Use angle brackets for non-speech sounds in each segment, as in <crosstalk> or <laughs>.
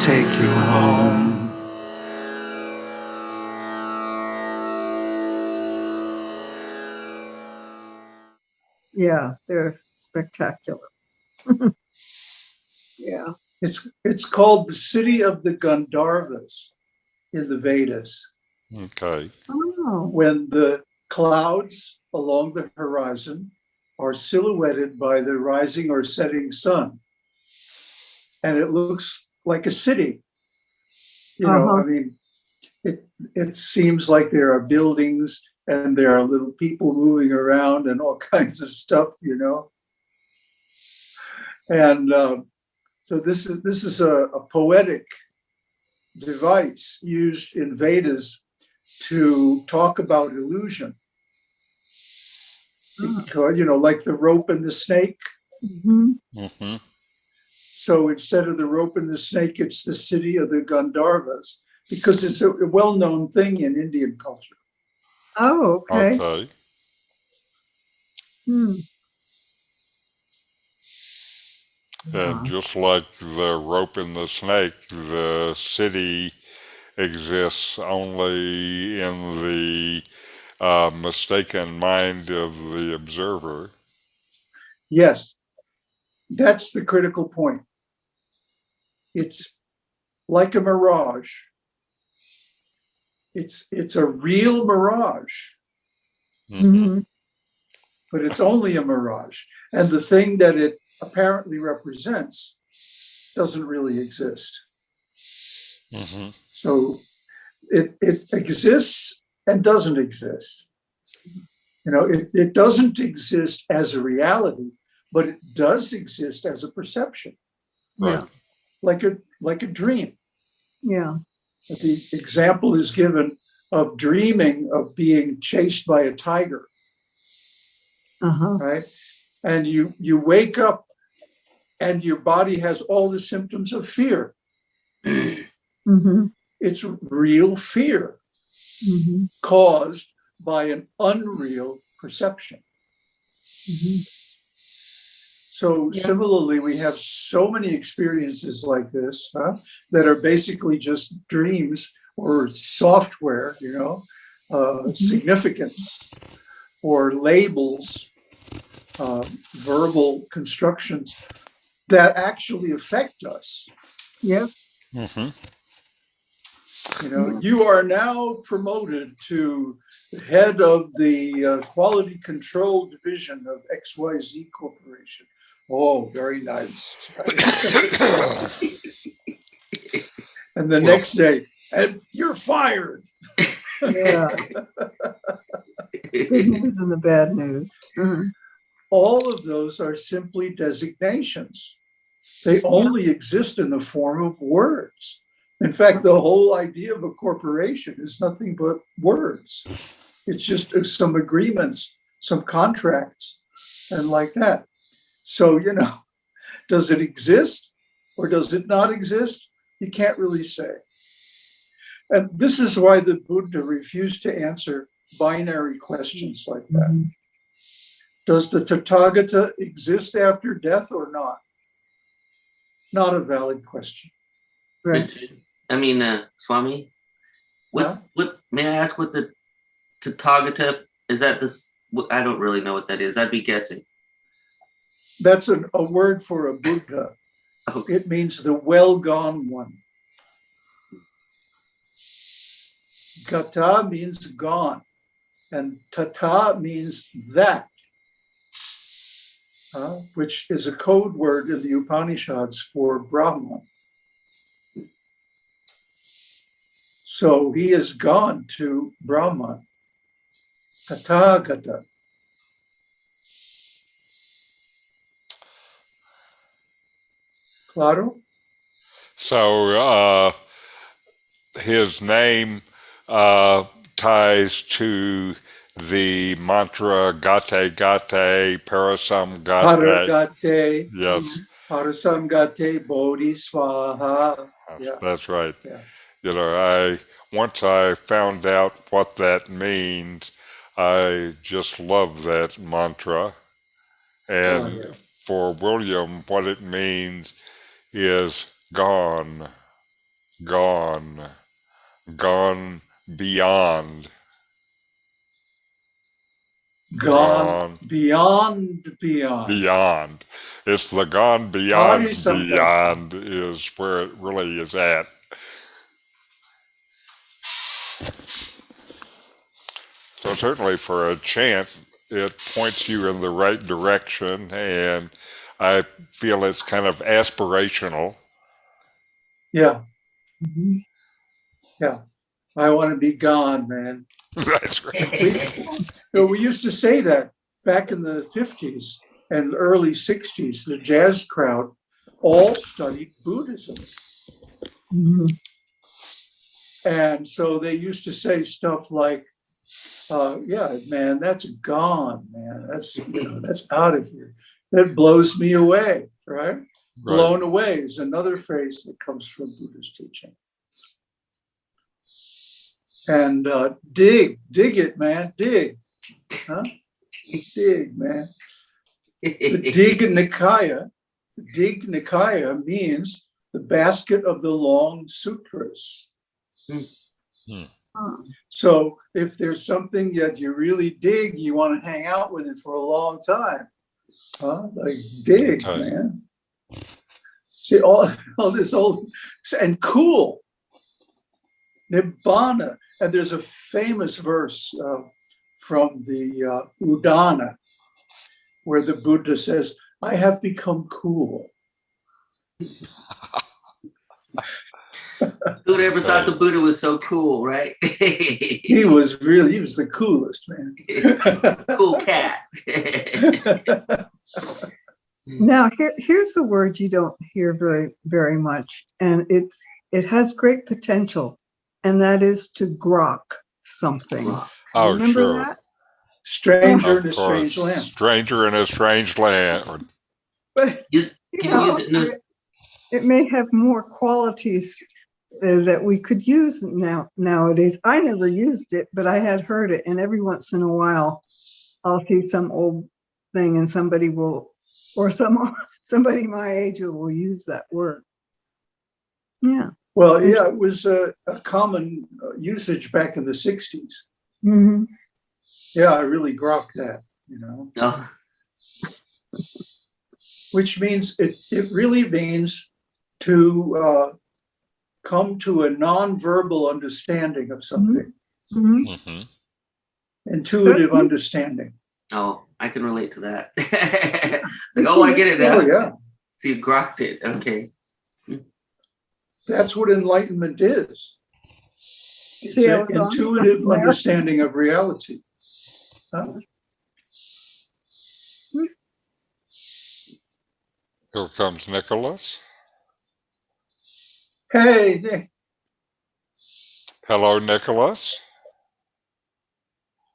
take you home. Yeah, they're spectacular. <laughs> yeah. It's it's called the city of the Gandharvas in the Vedas. Okay. Oh, When the clouds along the horizon are silhouetted by the rising or setting sun. And it looks like a city. You know, I Uh-huh. mean, it it seems like there are buildings and there are little people moving around and all <laughs> kinds of stuff, you know. And um, so this is this is a, a poetic device used in Vedas to talk about illusion. Because, you know, like the rope and the snake. mhm. hmm So instead of the rope and the snake, it's the city of the Gandharvas because it's a well-known thing in Indian culture. Oh, okay. Okay. Hmm. And just like the rope and the snake, the city exists only in the uh, mistaken mind of the observer. Yes, that's the critical point. It's like a mirage. It's it's a real mirage, Mhm. Mhm. but it's only a mirage. And the thing that it apparently represents doesn't really exist. Mhm. So it, it exists and doesn't exist. You know, it, it doesn't exist as a reality, but it does exist as a perception, Yeah, like a like a dream. yeah. The example is given of dreaming of being chased by a tiger, Uh-huh. right? And you you wake up and your body has all the symptoms of fear. hmm It's real fear. hmm caused by an unreal perception. hmm So Yeah. similarly, we have so many experiences like this huh, that are basically just dreams or software, you know, uh, Mhm. significance or labels, uh, verbal constructions that actually affect us. Yep. Mhm. You know, you are now promoted to head of the uh, quality control division of XYZ Corporation. Oh, very nice. <coughs> and the Well- next day, and you're fired. Yeah. Good news and the bad news. Mhm. All of those are simply designations. They only exist in the form of words. In fact, the whole idea of a corporation is nothing but words. It's just uh, some agreements, some contracts, and like that. So, you know, <laughs> does it exist or does it not exist? You can't really say. And this is why the Buddha refused to answer binary questions like that. Mhm. Does the Tathagata exist after death or not? Not a valid question. Right. I mean, uh, Swami, what's Yeah? what? May I ask what the Tathagata is? That this? I don't really know what that is. I'd be guessing. That's an, a word for a Buddha. Okay. It means the well gone one. Gata means gone, and tata means that, uh, which is a code word in the Upanishads for Brahman. So he is gone to Brahman. Tathagata. Claro? So uh, his name uh, ties to the mantra Gate Gate Parasam Gate. Paragate, Yes, Parasamgate Bodhisvaha. Yeah. that's right. Yeah. You know, I once I found out what that means, I just love that mantra. And Oh, yeah. for William, what it means is gone. gone, gone beyond, Gone beyond, beyond. beyond. It's the gone beyond, beyond is where it really is at. So certainly for a chant, it points you in the right direction, and I feel it's kind of aspirational. Yeah, Mhm. I want to be gone, man. <laughs> That's right. <laughs> You know, we used to say that back in the fifties and early sixties, the jazz crowd all studied Buddhism. Mhm. And so they used to say stuff like, uh, yeah, man, that's gone, man. That's, you know, that's out of here. That blows me away, right? Right. Blown away is another phrase that comes from Buddha's teaching. And uh, dig, dig it, man, dig. Huh? Dig, man. The Dig <laughs> Nikaya, the Digha Nikaya means the basket of the long sutras. Oh, So if there's something that you really dig, you want to hang out with it for a long time. Huh? Like dig, Okay. man. See all, <laughs> all this old and cool. Nibbana. And there's a famous verse uh, from the uh, Udana where the Buddha says, I have become cool. <laughs> Who'd ever thought the Buddha was so cool, right? <laughs> He was really, he was the coolest, man. cool cat. <laughs> Now, here, here's a word you don't hear very, very much, and it's, it has great potential, and that is to grok something. Oh, Remember sure. that? Stranger Of in a strange land. Stranger in a strange land. But, <laughs> you can you use know, it in a- it- it may have more qualities uh, that we could use now, nowadays. I never used it, but I had heard it, and every once in a while, I'll see some old thing and somebody will, or some, <laughs> somebody my age will use that word. Yeah. Well, yeah, it was a, a common uh, usage back in the sixties. Mhm. Yeah, I really grokked that, you know, Oh, <laughs> which means it, it really means to uh, come to a nonverbal understanding of something, Mhm. hmm intuitive understanding. oh, I can relate to that. <laughs> Like, oh, I get it now. Oh, yeah, So you grokked it. Okay. that's what enlightenment is. It's See, an was on- intuitive understanding of reality. Huh? Here comes Nicholas. Hey, Nick, Hello, Nicholas.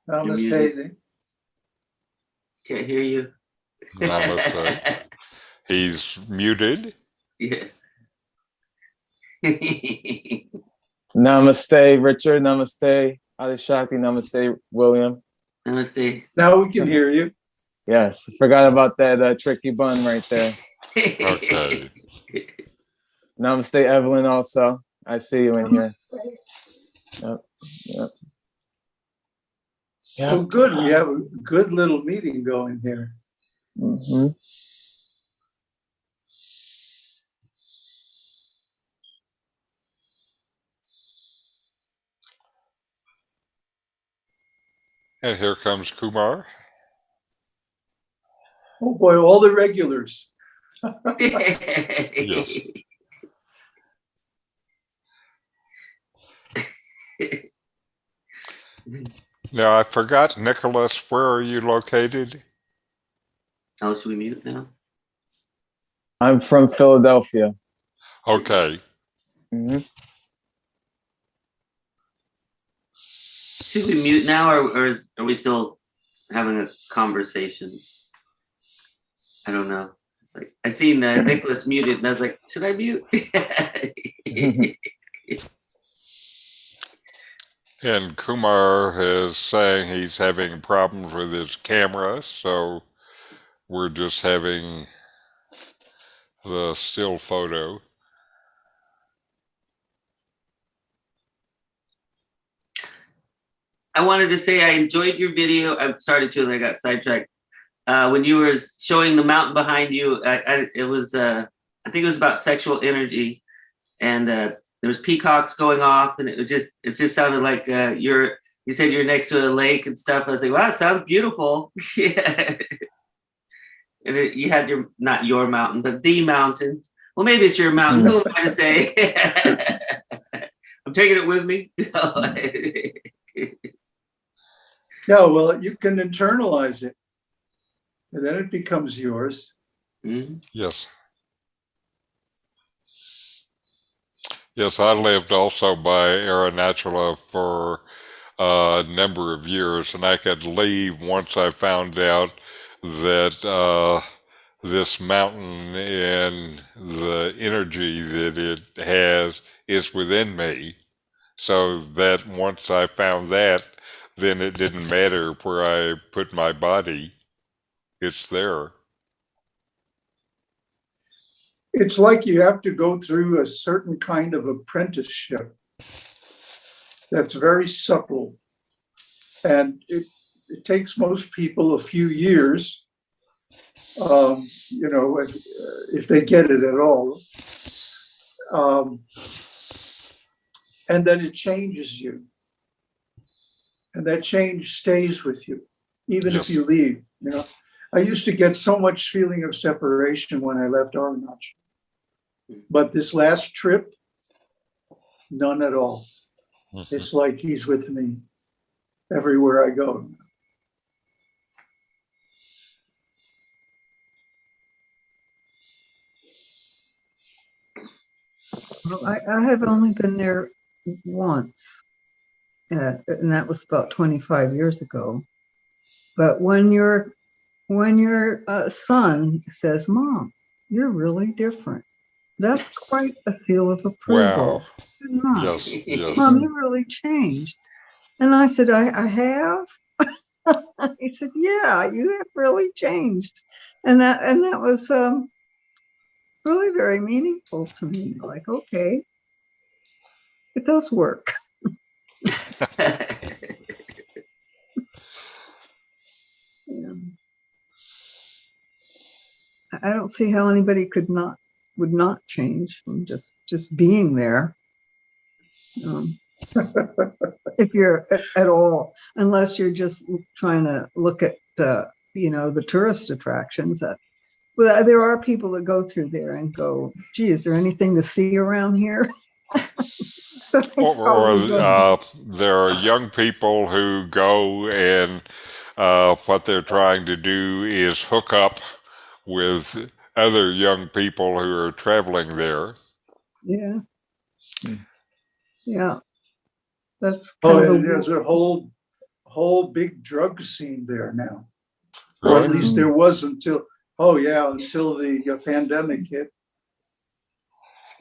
Namaste, Nick. Can't hear you. Namaste. <laughs> He's muted. yes. <laughs> Namaste, Richard. Namaste, Adishakti. Namaste, William. Namaste. Now we can hear you. Yes, forgot about that uh, tricky bun right there. Okay. Namaste, Evelyn. Also, I see you in here. Yep. Yep. Oh, Yep. good. We have a good little meeting going here. hmm And here comes Kumar. Oh, boy, all the regulars. <laughs> <laughs> Now, I forgot, Nicholas, where are you located? oh, should we mute now? I'm from Philadelphia. Okay. hmm Should we mute now, or, or is- are we still having a conversation? I don't know. It's like I seen uh, Nicholas muted, and I was like, should I mute? <laughs> <laughs> And Kumar is saying he's having problems with his camera, so we're just having the still photo. I wanted to say I enjoyed your video. I started to and I got sidetracked. Uh, when you were showing the mountain behind you, I, I, it was, uh, I think it was about sexual energy and uh, there was peacocks going off and it just, it just sounded like, uh, you're, you said you're next to a lake and stuff. I was like, wow, it sounds beautiful. <laughs> yeah. And it, you had your, not your mountain, but the mountain. Well, maybe it's your mountain. Who am I to say? <laughs> I'm taking it with me. <laughs> Yeah, well, you can internalize it. And then it becomes yours. Mhm. Yes. Yes, I lived also by Arunachala for a number of years, and I could leave once I found out that uh, this mountain and the energy that it has is within me. So that once I found that, then it didn't matter where I put my body, it's there. It's like you have to go through a certain kind of apprenticeship that's very subtle. And it, it takes most people a few years, um, you know, if, if they get it at all. Um, and then it changes you. And that change stays with you, even if you leave, you know. I used to get so much feeling of separation when I left Arunachal. But this last trip, none at all. Mhm. It's like he's with me everywhere I go. Well, I, I have only been there once. Uh, and that was about 25 years ago. But when your when your uh, son says, "Mom, you're really different," that's quite a feel of approval. Wow. Yes, yes. Mom, you really changed. And I said, I, I have. <laughs> he said, Yeah, you have really changed. And that and that was um, really very meaningful to me. Like, okay, it does work. <laughs> Yeah. I don't see how anybody could not would not change from just just being there. Um, <laughs> if you're at all, unless you're just trying to look at uh, you know the tourist attractions. That well, there are people that go through there and go, "Gee, is there anything to see around here?" <laughs> So Or, or uh, there are young people who go and uh, what they're trying to do is hook up with other young people who are traveling there. yeah, Hmm. yeah. That's Oh, of and a- there's a whole, whole big drug scene there now. Or at least there was until, oh yeah, until the uh, pandemic hit.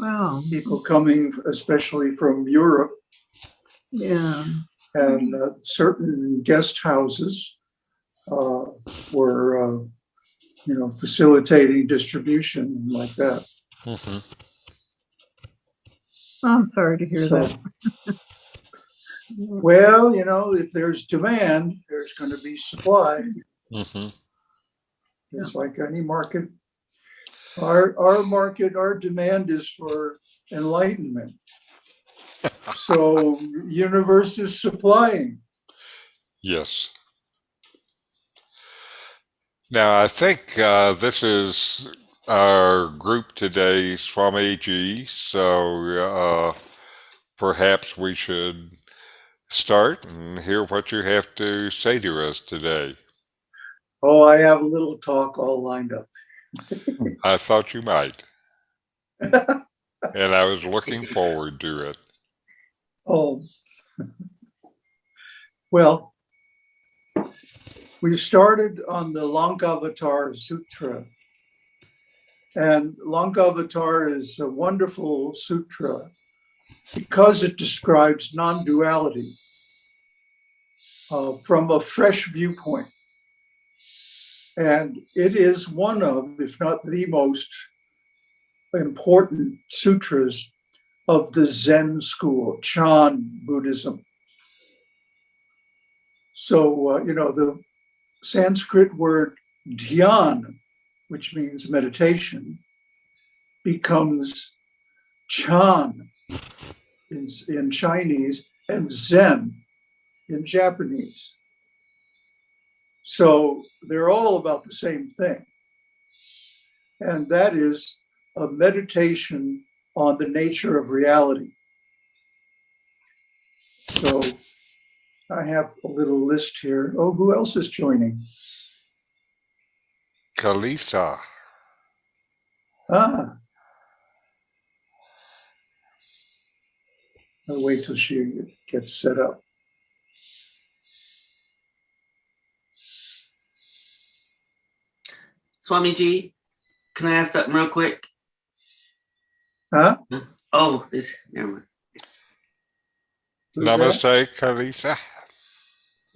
wow. People coming, especially from Europe Yeah, and uh, certain guest houses uh, were, uh, you know, facilitating distribution like that. Mhm. I'm sorry to hear So, that. <laughs> well, you know, if there's demand, there's going to be supply. Mhm. It's like any market. Our, our market, our demand is for enlightenment. <laughs> So universe is supplying. Yes. Now, I think uh, this is our group today, Swami Ji, so uh, perhaps we should start and hear what you have to say to us today. Oh, I have a little talk all lined up. I thought you might, <laughs> and I was looking forward to it. Oh. Well, we started on the Lankavatar Sutra. And Lankavatar is a wonderful sutra because it describes non-duality uh, from a fresh viewpoint. And it is one of, if not the most important sutras of the Zen school, Chan Buddhism. So, uh, you know, the Sanskrit word dhyan, which means meditation, becomes chan in, in Chinese and zen in Japanese. So they're all about the same thing. And that is a meditation on the nature of reality. So I have a little list here. Oh, who else is joining? Kalisa. Ah. I'll wait till she gets set up. Swamiji, can I ask something real quick? Huh? Oh, this, never mind. Who's that? Namaste, Kalisa.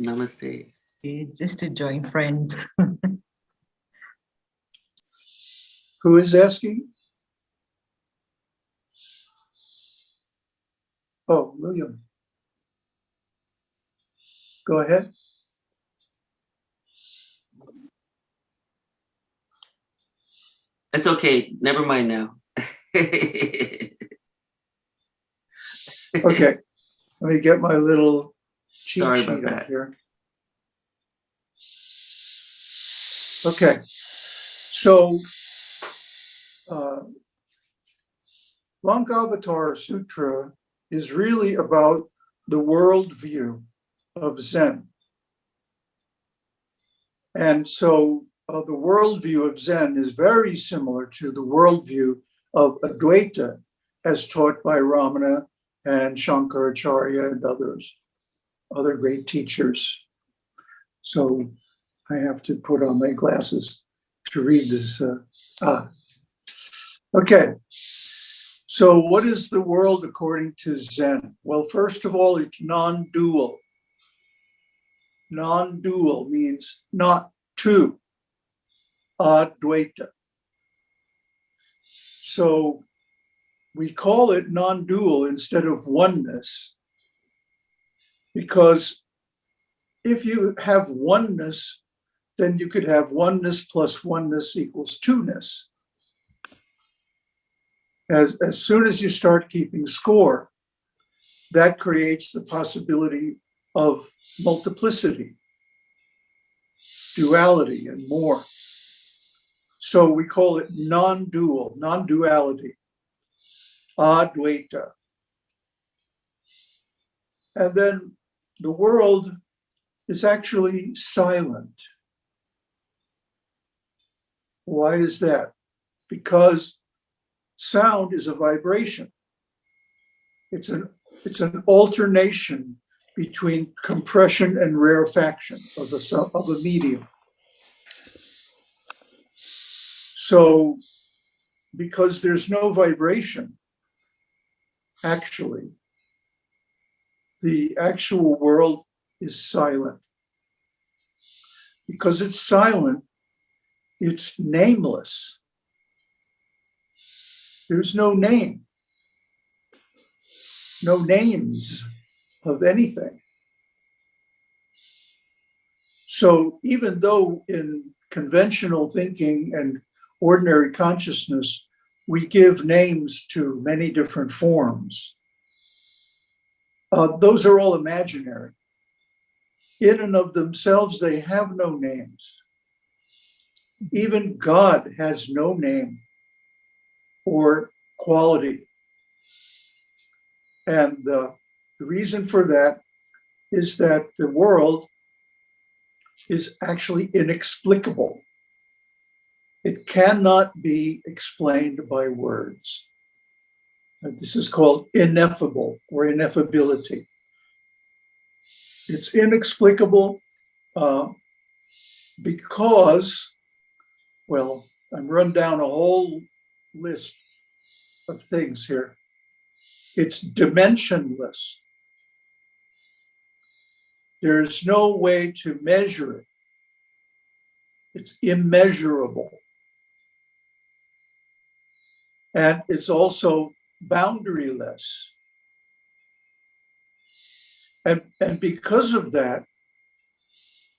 Namaste. Okay, Just to join friends. <laughs> Who is asking? Oh, William. Go ahead. It's okay. Never mind now. <laughs> Okay, let me get my little cheat Sorry sheet about up that. here. Okay, so uh, Lankavatar Sutra is really about the worldview of Zen. And so uh, the worldview of Zen is very similar to the worldview of Advaita as taught by Ramana and Shankaracharya and others, other great teachers. So I have to put on my glasses to read this. uh, ah. Okay. So what is the world according to Zen? Well, first of all, it's non-dual. Non-dual means not two. Advaita. So we call it non-dual instead of oneness. Because if you have oneness, then you could have oneness plus oneness equals two-ness. As, as soon as you start keeping score, that creates the possibility of multiplicity, duality, and more. So we call it non-dual, non-duality. Advaita. And then the world is actually silent. Why is that? Because sound is a vibration. It's an, it's an alternation between compression and rarefaction of a, of a medium. So because there's no vibration, actually, the actual world is silent. Because it's silent, it's nameless. There's no name, no names of anything. So even though in conventional thinking and ordinary consciousness, we give names to many different forms. Uh, those are all imaginary. In and of themselves, they have no names. Even God has no name or quality. And uh, the reason for that is that the world is actually inexplicable. It cannot be explained by words. And This is called ineffable or ineffability. It's inexplicable uh, because, well, I'm run down a whole list of things here. It's dimensionless. There's no way to measure it. It's immeasurable. And it's also boundaryless. And, and because of that,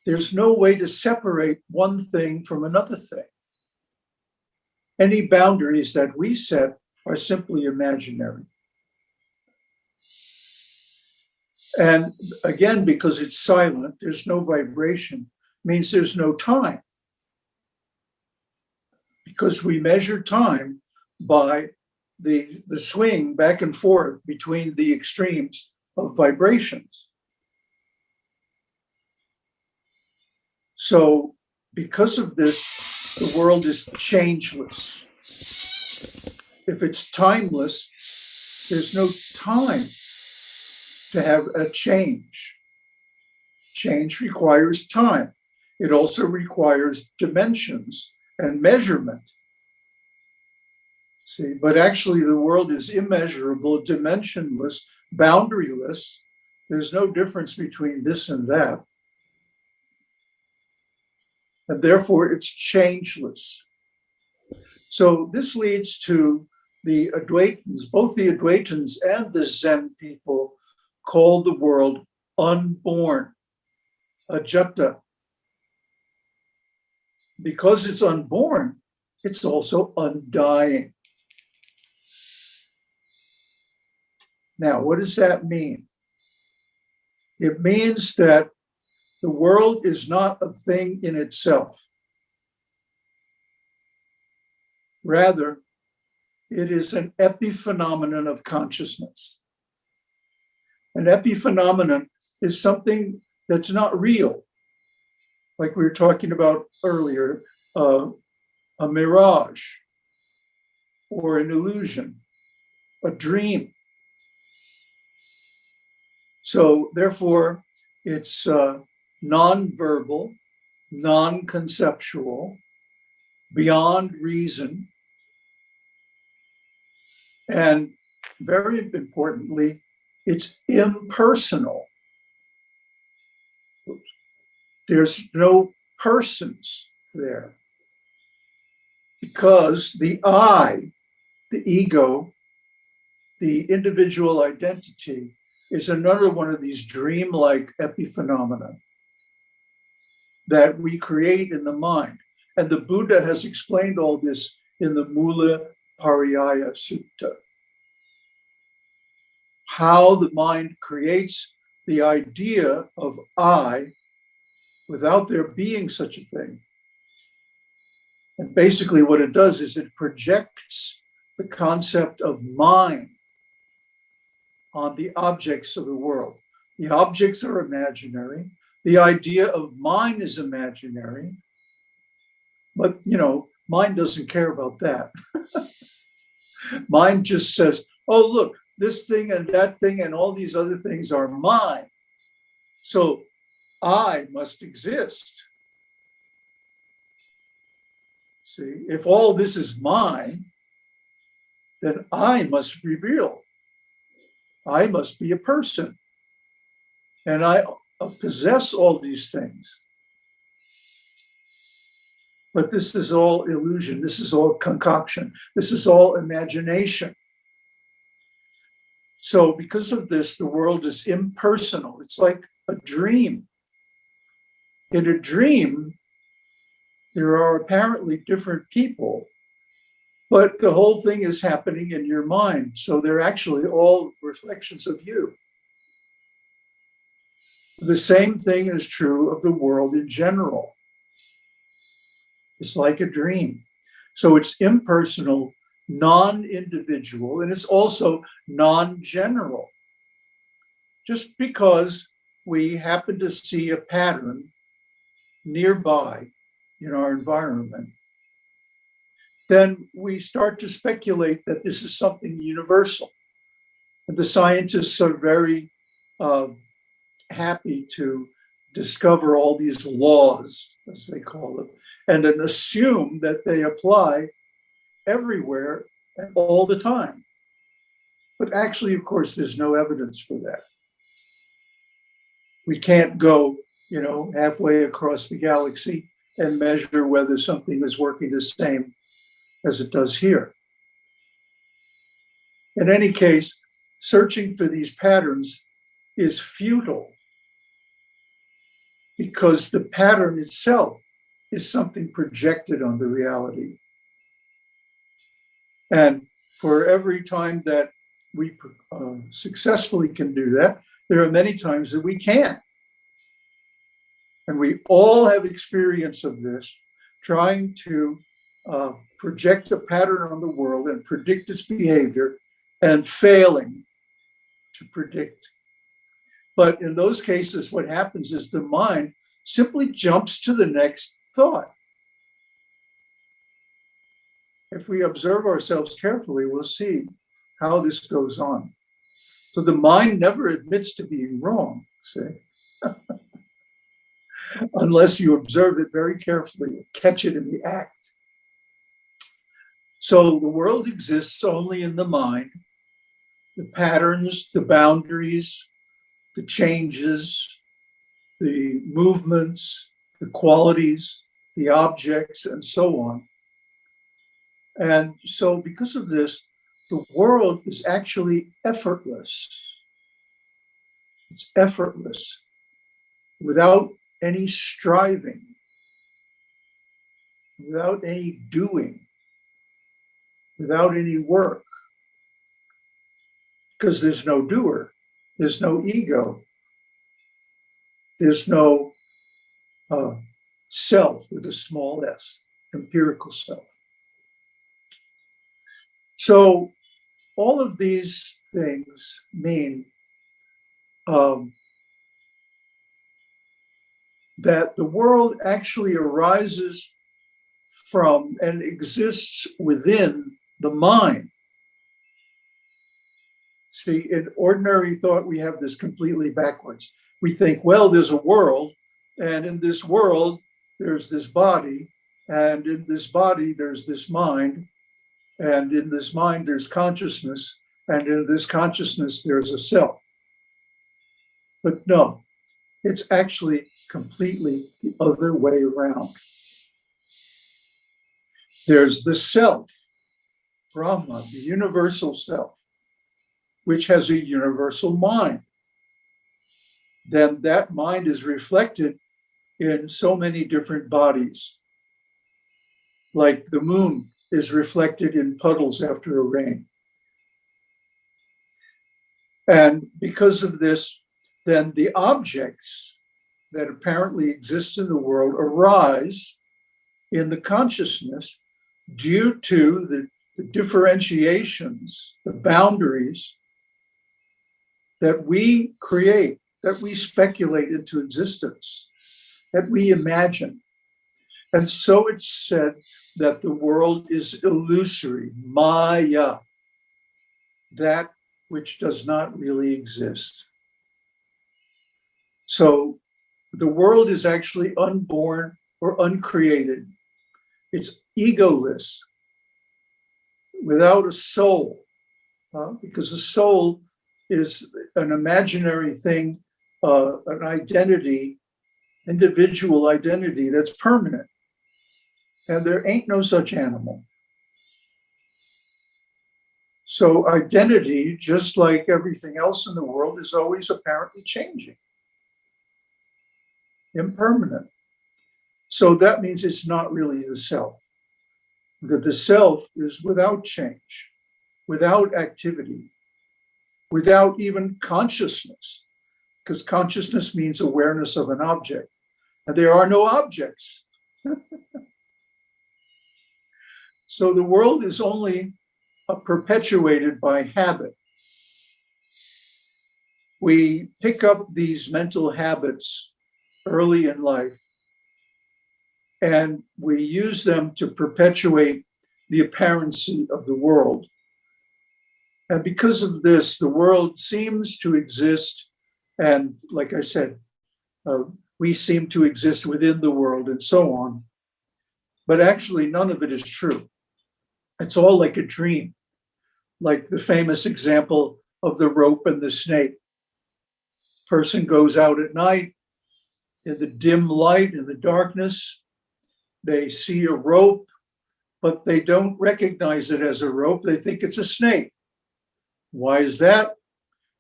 there's no way to separate one thing from another thing. Any boundaries that we set are simply imaginary. And again, because it's silent, there's no vibration, means there's no time. Because we measure time by the, the swing back and forth between the extremes of vibrations. So because of this, the world is changeless. If it's timeless, there's no time to have a change. Change requires time. It also requires dimensions and measurement. See, but actually the world is immeasurable, dimensionless, boundaryless. There's no difference between this and that. And therefore it's changeless. So this leads to the Advaitins, both the Advaitins and the Zen people call the world unborn, ajata. Because it's unborn, it's also undying. Now, what does that mean? It means that the world is not a thing in itself. Rather, it is an epiphenomenon of consciousness. An epiphenomenon is something that's not real. Like we were talking about earlier, uh, a mirage or an illusion, a dream. So therefore, it's uh, non-verbal, non-conceptual, beyond reason, and very importantly, it's impersonal. There's no persons there because the I, the ego, the individual identity is another one of these dreamlike epiphenomena that we create in the mind. And the Buddha has explained all this in the Mula Pariyaya Sutta. How the mind creates the idea of I without there being such a thing. And basically what it does is it projects the concept of mind on the objects of the world. The objects are imaginary. The idea of mind is imaginary. But, you know, mind doesn't care about that. <laughs> mind just says, oh, look, this thing and that thing and all these other things are mine. So I must exist. See, if all this is mine, then I must be real. I must be a person. And I possess all these things. But this is all illusion. This is all concoction. This is all imagination. So because of this, the world is impersonal. It's like a dream. In a dream, there are apparently different people, but the whole thing is happening in your mind. So they're actually all reflections of you. The same thing is true of the world in general. It's like a dream. So it's impersonal, non-individual, and it's also non-general. Just because we happen to see a pattern nearby in our environment, then we start to speculate that this is something universal. And the scientists are very uh, happy to discover all these laws, as they call them, and then assume that they apply everywhere and all the time. But actually, of course, there's no evidence for that. We can't go, you know, halfway across the galaxy and measure whether something is working the same as it does here. In any case, searching for these patterns is futile because the pattern itself is something projected on the reality. And for every time that we uh, successfully can do that, there are many times that we can't. And we all have experience of this, trying to uh, project a pattern on the world and predict its behavior and failing to predict. But in those cases, what happens is the mind simply jumps to the next thought. If we observe ourselves carefully, we'll see how this goes on. So the mind never admits to being wrong, say, <laughs> unless you observe it very carefully, catch it in the act. So the world exists only in the mind. The patterns, the boundaries, the changes, the movements, the qualities, the objects, and so on. And so because of this, the world is actually effortless. It's effortless without any striving, without any doing, without any work. Because there's no doer, there's no ego, there's no uh, self with a small s, empirical self. So all of these things mean um, that the world actually arises from and exists within the mind. See, in ordinary thought, we have this completely backwards. We think, well, there's a world, and in this world, there's this body, and in this body, there's this mind, and in this mind, there's consciousness, and in this consciousness, there's a self. But no, it's actually completely the other way around. There's the self, Brahma, the universal self, which has a universal mind. Then that mind is reflected in so many different bodies. Like the moon is reflected in puddles after a rain. And because of this, then the objects that apparently exist in the world arise in the consciousness due to the, the differentiations, the boundaries that we create, that we speculate into existence, that we imagine. And so it's said that the world is illusory, maya, that which does not really exist. So the world is actually unborn or uncreated. It's egoless, without a soul, uh, because a soul is an imaginary thing, uh, an identity, individual identity that's permanent. And there ain't no such animal. So identity, just like everything else in the world, is always apparently changing, impermanent. So that means it's not really the self. That the self is without change, without activity, without even consciousness, because consciousness means awareness of an object. And there are no objects. <laughs> so the world is only uh, perpetuated by habit. We pick up these mental habits early in life and we use them to perpetuate the apparency of the world. And because of this, the world seems to exist. And like I said, uh, we seem to exist within the world and so on. But actually, none of it is true. It's all like a dream, like the famous example of the rope and the snake. Person goes out at night in the dim light, in the darkness. They see a rope, but they don't recognize it as a rope. They think it's a snake. Why is that?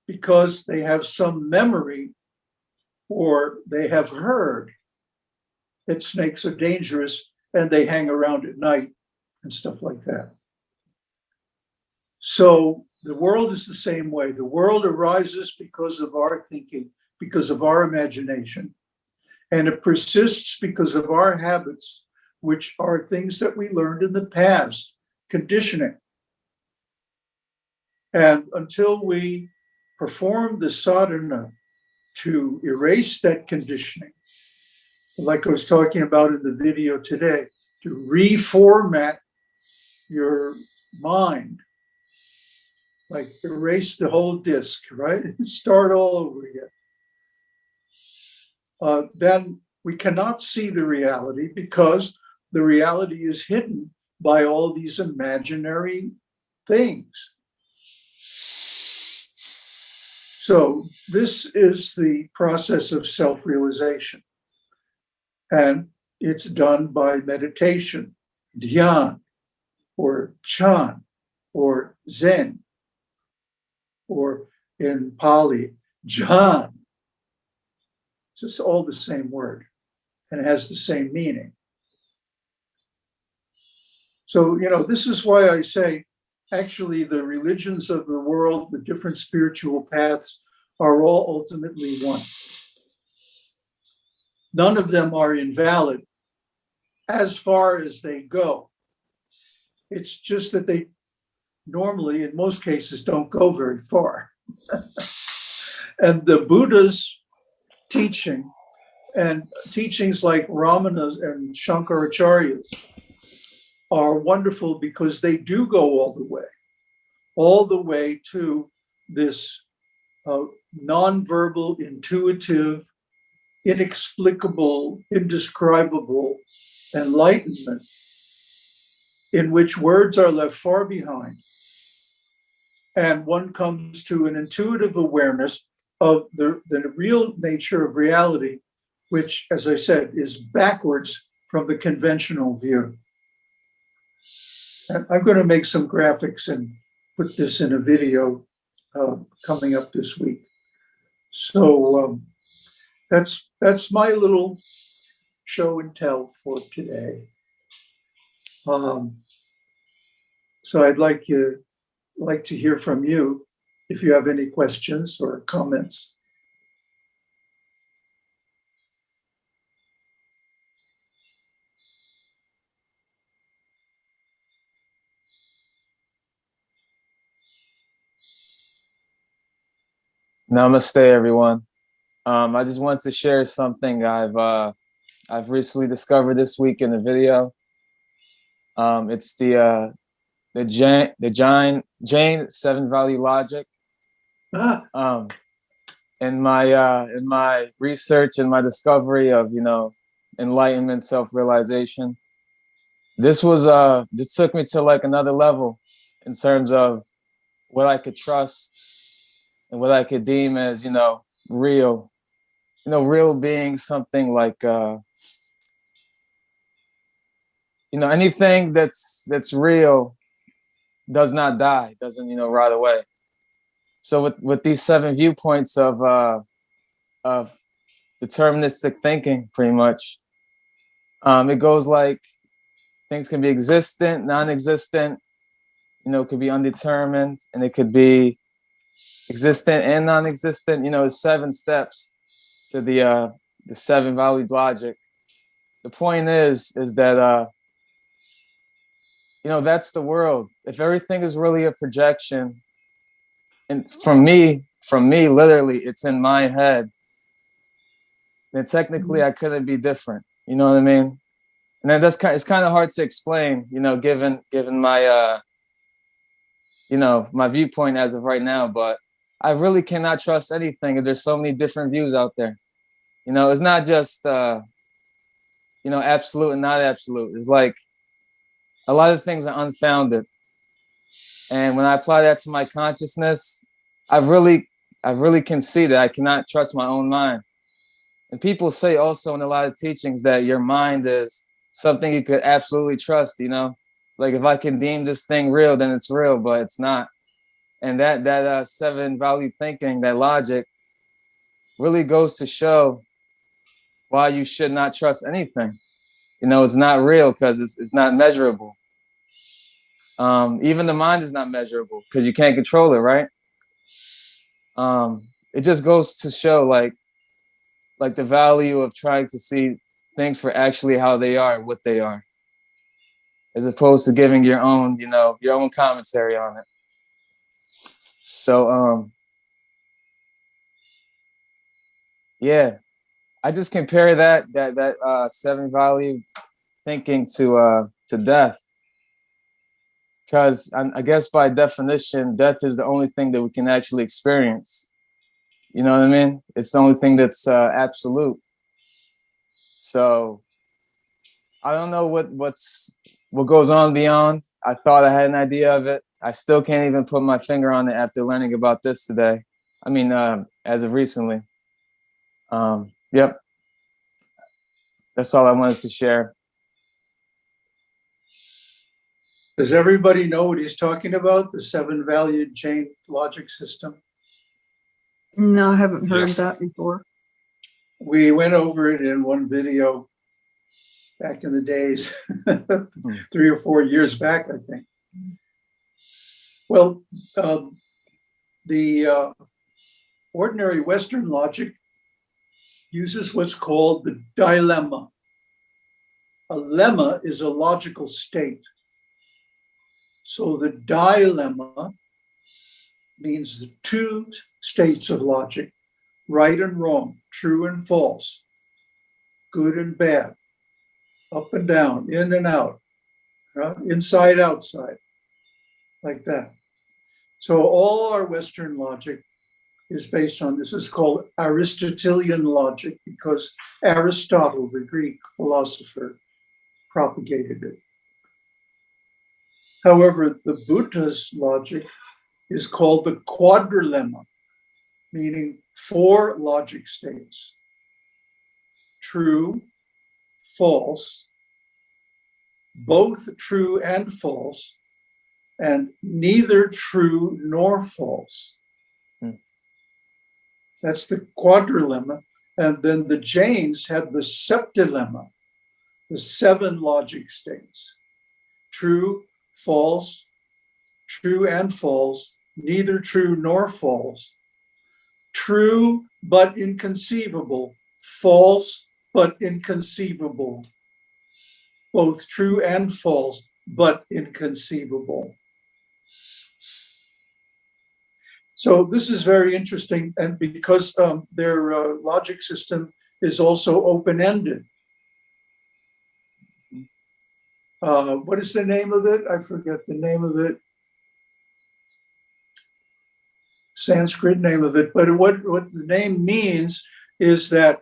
Because they have some memory or they have heard that snakes are dangerous and they hang around at night and stuff like that. So the world is the same way. The world arises because of our thinking, because of our imagination. And it persists because of our habits, which are things that we learned in the past, conditioning. And until we perform the sadhana to erase that conditioning, like I was talking about in the video today, to reformat your mind, like erase the whole disk, right? <laughs> Start all over again. Uh, then we cannot see the reality because the reality is hidden by all these imaginary things. So this is the process of self-realization. And it's done by meditation, dhyan, or chan, or zen, or in Pali, jhan. It's all the same word and it has the same meaning. So, you know, this is why I say actually the religions of the world, the different spiritual paths are all ultimately one. None of them are invalid as far as they go. It's just that they normally, in most cases, don't go very far. <laughs> and the Buddha's teaching and teachings like Ramana and Shankaracharya's are wonderful because they do go all the way, all the way to this uh, nonverbal, intuitive, inexplicable, indescribable enlightenment in which words are left far behind. And one comes to an intuitive awareness of the, the real nature of reality, which, as I said, is backwards from the conventional view. I'm going to make some graphics and put this in a video uh, coming up this week. So um, that's that's my little show and tell for today. Um, so I'd like you like to hear from you if you have any questions or comments. Namaste, everyone. Um, I just want to share something I've uh, I've recently discovered this week in the video. Um, it's the uh, the Jain the Jain Jain Seven Value Logic. Ah, Um, in my uh, in my research and my discovery of you know enlightenment, self realization, this was uh this took me to like another level in terms of what I could trust and what I could deem as, you know, real. You know, real being something like uh you know, anything that's that's real does not die, doesn't, you know, rot away. So with with these seven viewpoints of uh of deterministic thinking pretty much, um, it goes like things can be existent, non-existent, you know, could be undetermined, and it could be existent and non-existent you know it's seven steps to the uh the seven valued logic. The point is is that uh you know that's the world. If everything is really a projection and from me from me literally it's in my head then technically i couldn't be different. You know what i mean? And then that's kind it's kind of hard to explain you know given given my uh you know my viewpoint as of right now but I really cannot trust anything. There's so many different views out there. You know, it's not just uh, you know absolute and not absolute. It's like a lot of things are unfounded. And when I apply that to my consciousness, I've really, I really can see that I cannot trust my own mind. And people say also in a lot of teachings that your mind is something you could absolutely trust. You know, like if I can deem this thing real, then it's real, but it's not and that that uh, seven value thinking that logic really goes to show why you should not trust anything. You know, it's not real because it's, it's not measurable. Um, even the mind is not measurable because you can't control it, right? Um, it just goes to show like like the value of trying to see things for actually how they are, what they are, as opposed to giving your own, you know, your own commentary on it. So, um, yeah, I just compare that that that uh, seven value thinking to uh, to death, because I, I guess by definition, death is the only thing that we can actually experience. You know what I mean? It's the only thing that's uh, absolute. So I don't know what what's what goes on beyond. I thought I had an idea of it. I still can't even put my finger on it after learning about this today. I mean, uh, as of recently. Um, yep. That's all I wanted to share. Does everybody know what he's talking about? The seven valued Jain logic system? No, I haven't heard Yes. that before. We went over it in one video back in the days, <laughs> three or four years back, I think. Well, um, the uh, ordinary Western logic uses what's called the dilemma. A lemma is a logical state. So the dilemma means the two states of logic, right and wrong, true and false, good and bad, up and down, in and out, uh, inside, outside, like that. So all our Western logic is based on this. is called Aristotelian logic because Aristotle, the Greek philosopher, propagated it. However, the Buddha's logic is called the quadrilemma, meaning four logic states. True, false, both true and false, and neither true nor false. Hmm. That's the quadrilemma. And then the Jains had the septilemma, the seven logic states. True, false, true and false, neither true nor false, true but inconceivable, false but inconceivable, both true and false but inconceivable. So this is very interesting, and because um, their uh, logic system is also open-ended. Uh, what is the name of it? I forget the name of it. Sanskrit name of it, but what, what the name means is that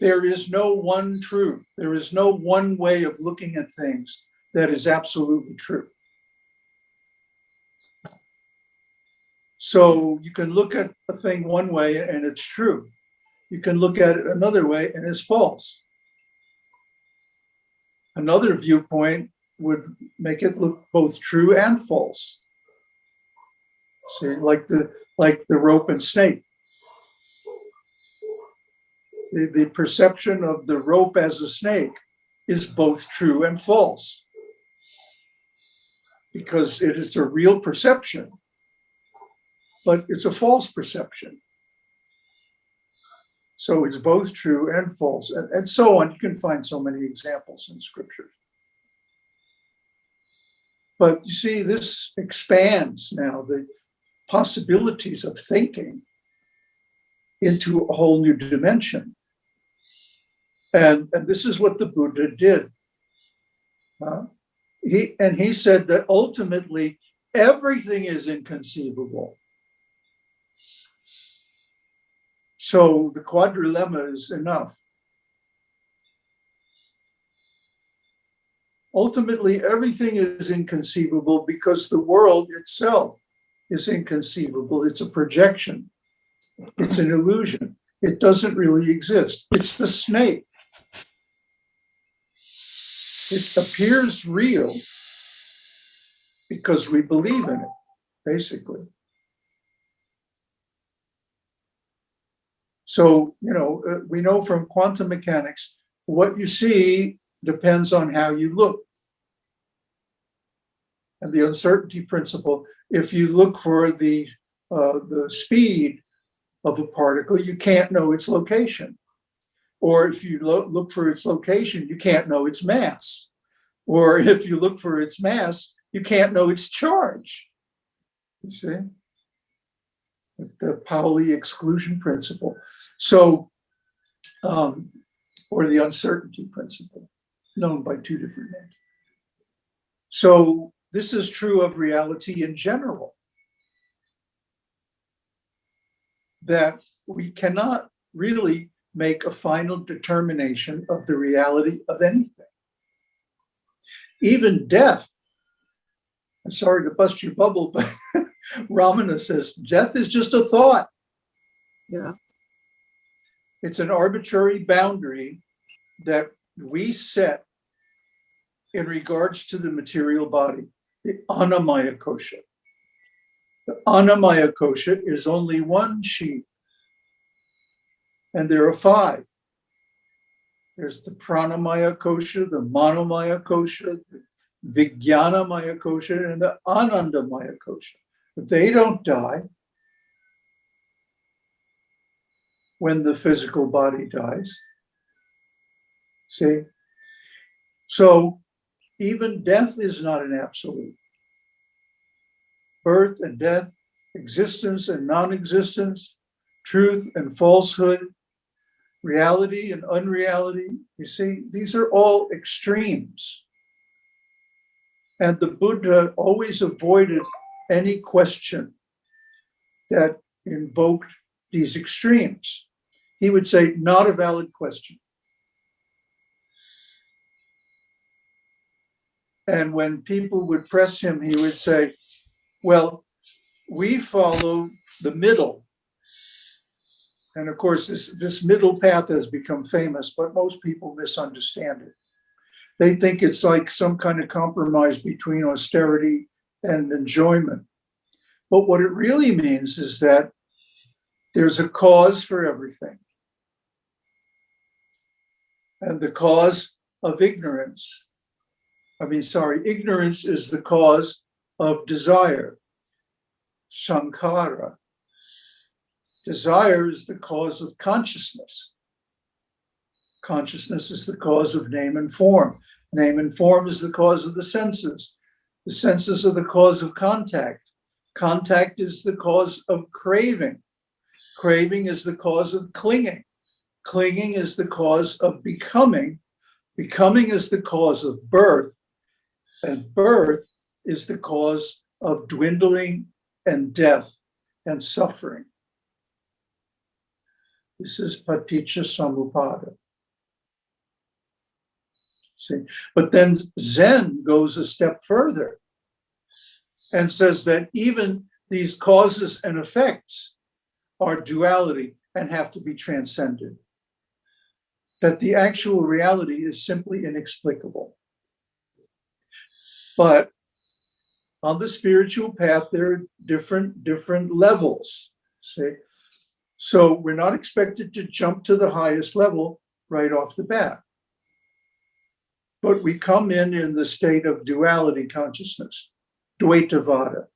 there is no one truth. There is no one way of looking at things that is absolutely true. So you can look at a thing one way and it's true. You can look at it another way and it's false. Another viewpoint would make it look both true and false. See, like the like the rope and snake. The, the perception of the rope as a snake is both true and false because it is a real perception, but it's a false perception. So it's both true and false, and, and so on. You can find so many examples in scripture. But you see, this expands now the possibilities of thinking into a whole new dimension. And, and this is what the Buddha did. Uh, he and he said that ultimately everything is inconceivable. So the quadrilemma is enough. Ultimately, everything is inconceivable because the world itself is inconceivable. It's a projection. It's an illusion. It doesn't really exist. It's the snake. It appears real because we believe in it, basically. So, you know, uh, we know from quantum mechanics, what you see depends on how you look. And the uncertainty principle, if you look for the, uh, the speed of a particle, you can't know its location. Or if you lo- look for its location, you can't know its mass. Or <laughs> if you look for its mass, you can't know its charge. You see? It's the Pauli exclusion principle. So, um, or the uncertainty principle, known by two different names. So this is true of reality in general. That we cannot really make a final determination of the reality of anything. Even death. I'm sorry to bust your bubble, but <laughs> Ramana says death is just a thought. Yeah. It's an arbitrary boundary that we set in regards to the material body, the annamaya kosha. The annamaya kosha is only one sheet, and there are five. There's the pranamaya kosha, the manomaya kosha, the vijnanamaya kosha, and the anandamaya kosha. They don't die when the physical body dies. See? So even death is not an absolute. Birth and death, existence and non existence, truth and falsehood, reality and unreality. You see, these are all extremes. And the Buddha always avoided any question that invoked these extremes. He would say, not a valid question. And when people would press him, he would say, well, we follow the middle. And of course, this, this middle path has become famous, but most people misunderstand it. They think it's like some kind of compromise between austerity and enjoyment. But what it really means is that there's a cause for everything. And the cause of ignorance, I mean, sorry, ignorance is the cause of desire, sankhara. Desire is the cause of consciousness. Consciousness is the cause of name and form. Name and form is the cause of the senses. The senses are the cause of contact. Contact is the cause of craving. Craving is the cause of clinging. Clinging is the cause of becoming. Becoming is the cause of birth. And birth is the cause of dwindling and death and suffering. This is paticca samuppada. See, but then Zen goes a step further and says that even these causes and effects are duality and have to be transcended. That the actual reality is simply inexplicable. But on the spiritual path, there are different, different levels. See? So we're not expected to jump to the highest level right off the bat. But we come in in the state of duality consciousness, Dvaitavada.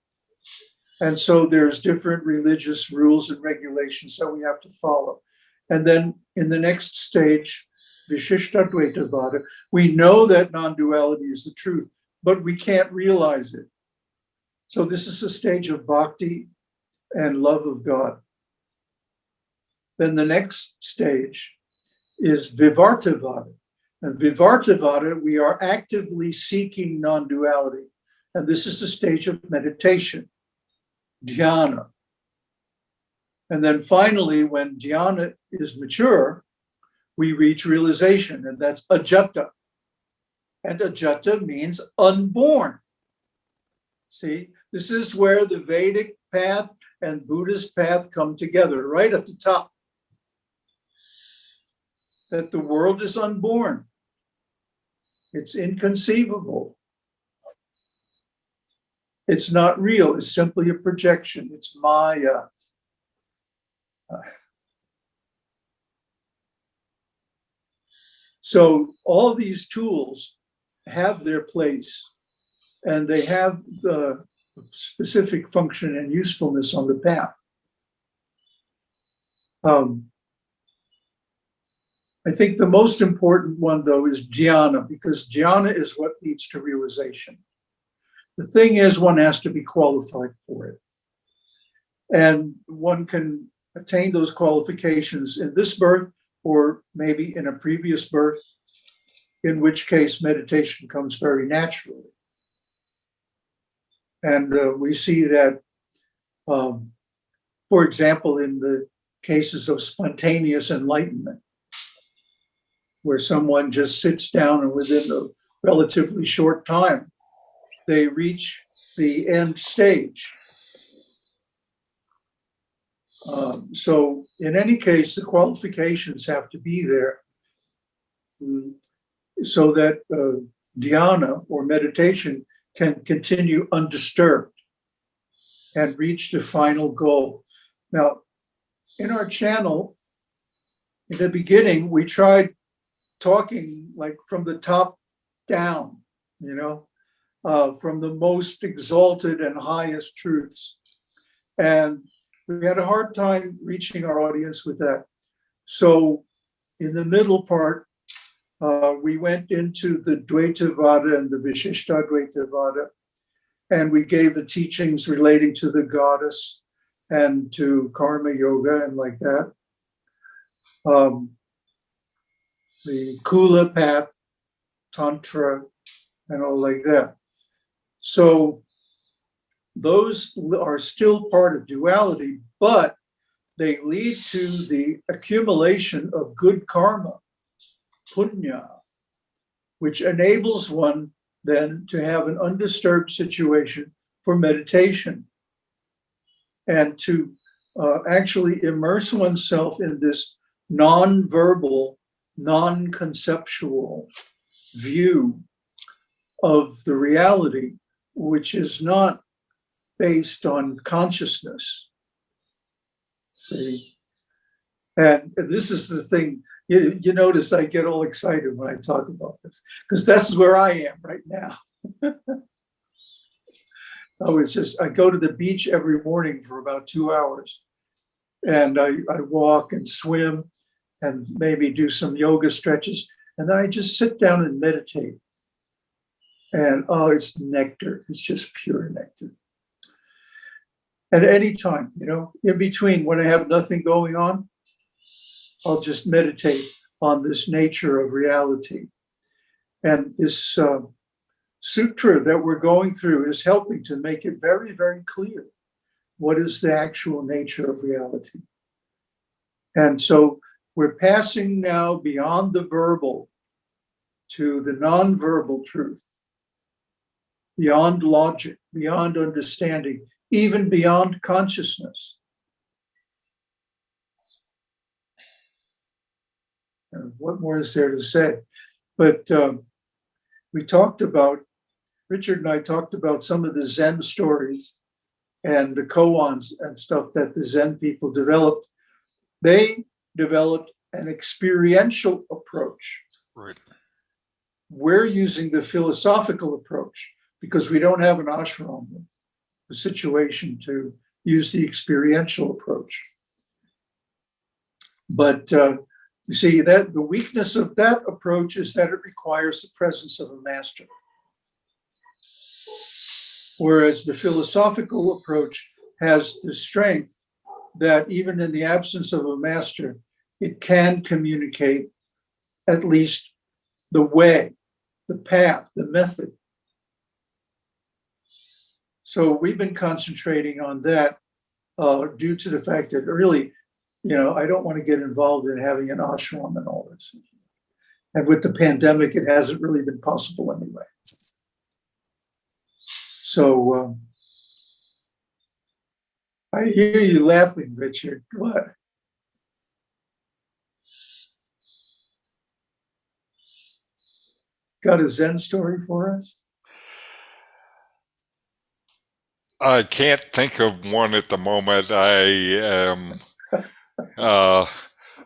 And so there's different religious rules and regulations that we have to follow. And then in the next stage, Vishishta Dvaitavada, we know that non-duality is the truth, but we can't realize it. So this is a stage of bhakti and love of God. Then the next stage is Vivartavada. And Vivartavada, we are actively seeking non duality. And this is a stage of meditation, dhyana. And then finally, when dhyana is mature, we reach realization, and that's ajata. And ajata means unborn. See, this is where the Vedic path and Buddhist path come together, right at the top. That the world is unborn. It's inconceivable. It's not real. It's simply a projection. It's Maya. So all these tools have their place and they have the specific function and usefulness on the path. Um, I think the most important one though is jhana because jhana is what leads to realization. The thing is one has to be qualified for it. And one can attain those qualifications in this birth or maybe in a previous birth, in which case meditation comes very naturally. And uh, we see that, um, for example, in the cases of spontaneous enlightenment, where someone just sits down and within a relatively short time, they reach the end stage. Um, so in any case, the qualifications have to be there mm, so that uh, dhyana or meditation can continue undisturbed and reach the final goal. Now, in our channel, in the beginning, we tried talking like from the top down, you know, uh, from the most exalted and highest truths. And we had a hard time reaching our audience with that. So in the middle part, uh, we went into the Dvaitavada and the Vishishtadvaitavada, and we gave the teachings relating to the goddess and to karma yoga and like that. Um, the Kula path, Tantra, and all like that. So those are still part of duality, but they lead to the accumulation of good karma, punya, which enables one then to have an undisturbed situation for meditation and to uh, actually immerse oneself in this non-verbal, non-conceptual view of the reality, which is not based on consciousness. See? And this is the thing, you, you notice I get all excited when I talk about this, because that's where I am right now. <laughs> I was just, I go to the beach every morning for about two hours. And I, I walk and swim and maybe do some yoga stretches. And then I just sit down and meditate. And oh, it's nectar. It's just pure nectar. At any time, you know, in between when I have nothing going on, I'll just meditate on this nature of reality. And this uh, sutra that we're going through is helping to make it very, very clear what is the actual nature of reality. And so we're passing now beyond the verbal to the non-verbal truth, beyond logic, beyond understanding, even beyond consciousness. And what more is there to say? But um, we talked about, Richard and I talked about some of the Zen stories and the koans and stuff that the Zen people developed. They developed an experiential approach. Right. We're using the philosophical approach because we don't have an ashram, a situation to use the experiential approach. But uh, you see that the weakness of that approach is that it requires the presence of a master. Whereas the philosophical approach has the strength that even in the absence of a master, it can communicate at least the way, the path, the method. So we've been concentrating on that uh, due to the fact that really, you know, I don't want to get involved in having an ashram and all this. And with the pandemic, it hasn't really been possible anyway. So um, I hear you laughing, Richard. What? Got a Zen story for us? I can't think of one at the moment. I am uh,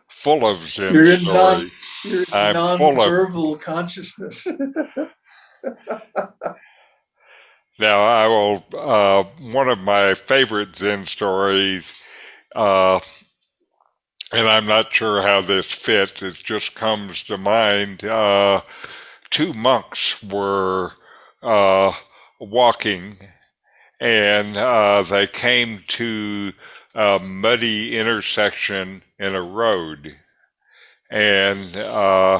full of Zen You're in non, stories. you're in I'm non-verbal consciousness. <laughs> Now, I will. Uh, one of my favorite Zen stories, uh, and I'm not sure how this fits. It just comes to mind. Uh, two monks were uh, walking, and uh, they came to a muddy intersection in a road, and uh,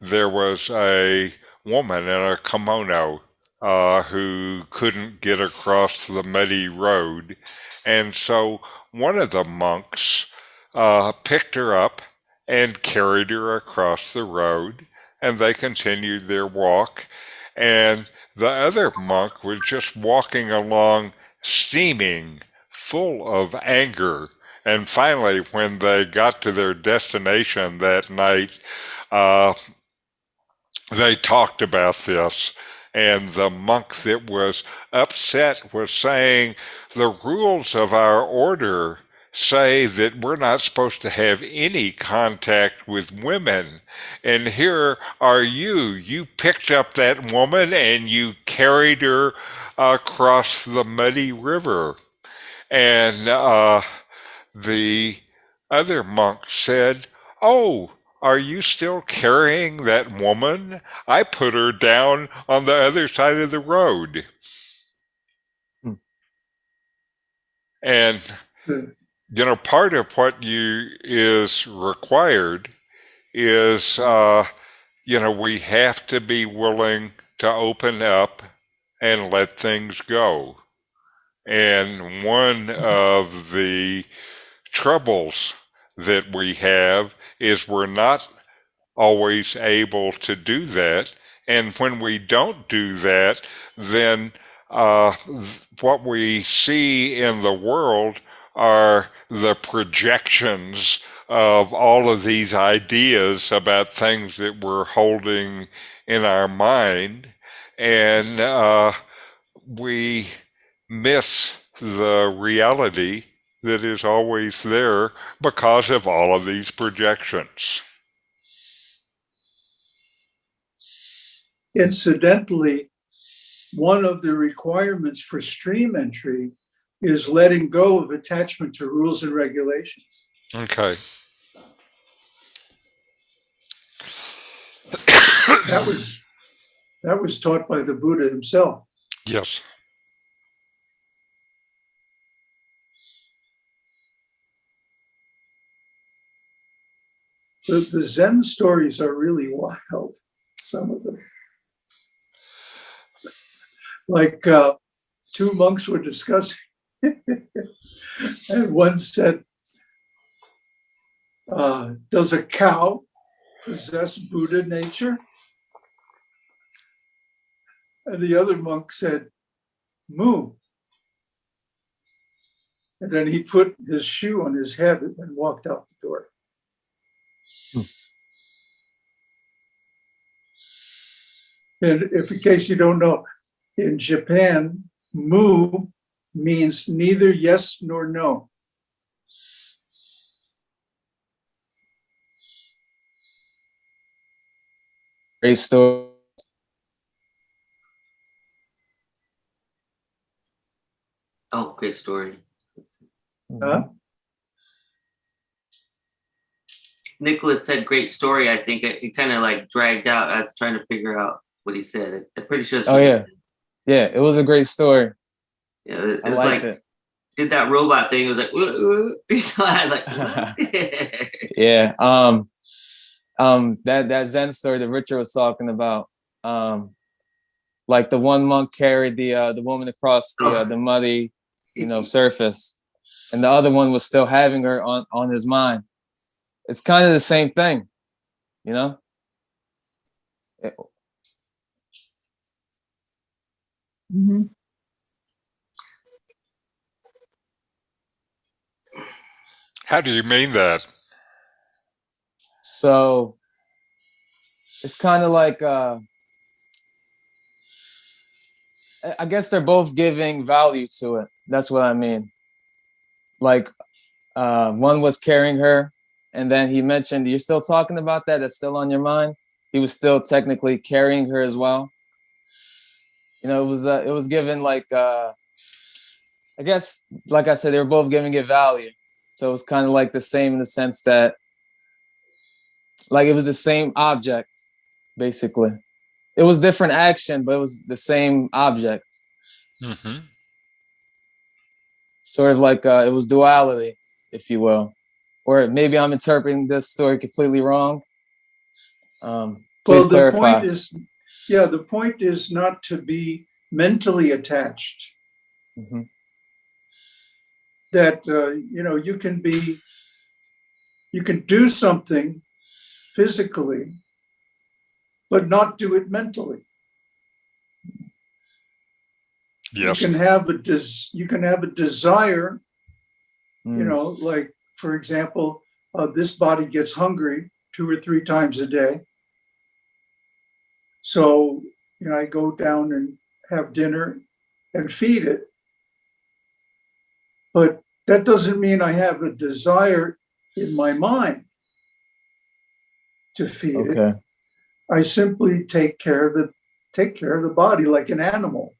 there was a woman in a kimono uh, who couldn't get across the muddy road. And so one of the monks uh, picked her up and carried her across the road, and they continued their walk. And the other monk was just walking along, steaming, full of anger. And finally, when they got to their destination that night, uh, they talked about this and the monk that was upset was saying the rules of our order say that we're not supposed to have any contact with women and here are you you picked up that woman and you carried her across the muddy river and uh, the other monk said oh are you still carrying that woman? I put her down on the other side of the road. Hmm. And Hmm. You know, part of what you is required is uh, you know, we have to be willing to open up and let things go. And one of the troubles that we have is we're not always able to do that. And when we don't do that, then uh, what we see in the world are the projections of all of these ideas about things that we're holding in our mind. And uh, we miss the reality that is always there because of all of these projections. Incidentally, one of the requirements for stream entry is letting go of attachment to rules and regulations. Okay. That was, that was taught by the Buddha himself. Yes. The, the Zen stories are really wild, some of them. Like uh, two monks were discussing, <laughs> and one said, uh, Does a cow possess Buddha nature? And the other monk said, Moo. And then he put his shoe on his head and walked out the door. And if in case you don't know, in Japan, mu means neither yes nor no. Great story. Oh, great story. Huh? Nicholas said great story. I think it, it kind of like dragged out. I was trying to figure out what he said. I'm pretty sure. Oh, yeah. Yeah, it was a great story. Yeah, it, it I was like it. did that robot thing. It was like, "Woo, woo." <laughs> I was like. <laughs> Yeah. Um um that that Zen story that Richard was talking about. Um like the one monk carried the uh the woman across the uh, the muddy, you know, <laughs> surface. And the other one was still having her on on his mind. It's kind of the same thing, you know? It- Mhm. How do you mean that? So it's kind of like uh I- guess they're both giving value to it. That's what I mean. Like uh one was carrying her and then he mentioned, "You're still talking about that? That's still on your mind." He was still technically carrying her as well. You know, it was uh, it was given like uh, I guess, like I said, they were both giving it value, so it was kind of like the same in the sense that, like, it was the same object, basically. It was different action, but it was the same object. hmm sort of like uh, it was duality, if you will, or maybe I'm interpreting this story completely wrong. Um, Well, the clarify. point is, yeah, the point is not to be mentally attached. Mhm. That, uh, you know, you can be, you can do something physically, but not do it mentally. Yes. You can have a des, you can have a desire, you Mm, know, like, for example, uh, this body gets hungry two or three times a day. So, you know, I go down and have dinner and feed it. But that doesn't mean I have a desire in my mind to feed it. okay. I simply take care of the take care of the body like an animal.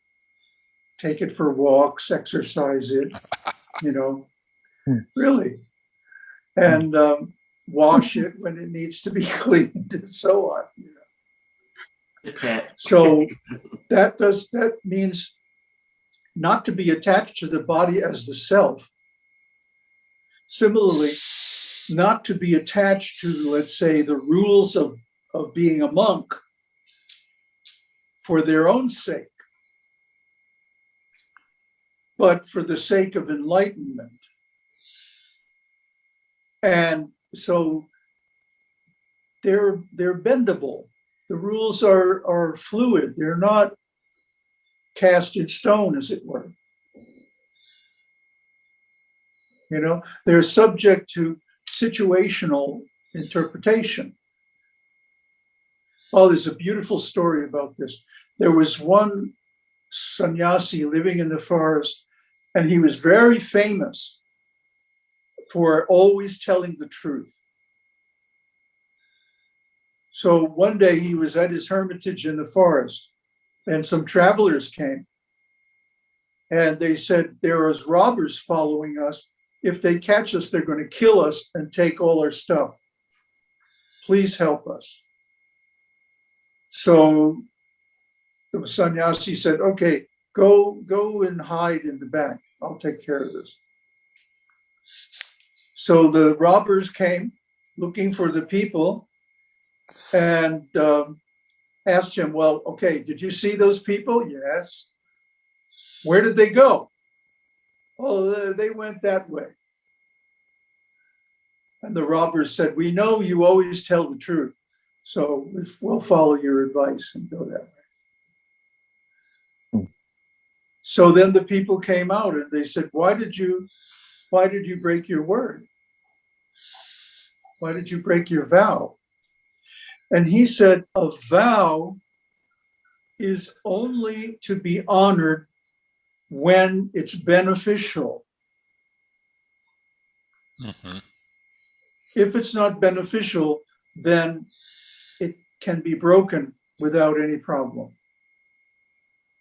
Take it for walks, exercise it, <laughs> you know, Hmm. really, and um, wash it when it needs to be <laughs> cleaned and so on. You know? So that does that means not to be attached to the body as the self. Similarly, not to be attached to, let's say, the rules of, of being a monk for their own sake, but for the sake of enlightenment. And so they're they're bendable. The rules are are fluid. They're not cast in stone, as it were. You know, they're subject to situational interpretation. Oh, there's a beautiful story about this. There was one sannyasi living in the forest, and he was very famous for always telling the truth. So one day he was at his hermitage in the forest, and some travelers came. And they said, There is robbers following us. If they catch us, they're going to kill us and take all our stuff. Please help us. So the sannyasi said, Okay, go, go and hide in the back. I'll take care of this. So the robbers came looking for the people and um, asked him, Well, okay, did you see those people? Yes. Where did they go? Oh, they- went that way. And the robbers said, We know you always tell the truth, so we'll follow your advice and go that way. So then the people came out and they said, Why did you, why did you break your word? Why did you break your vow? And he said, a vow is only to be honored when it's beneficial. hmm If it's not beneficial, then it can be broken without any problem.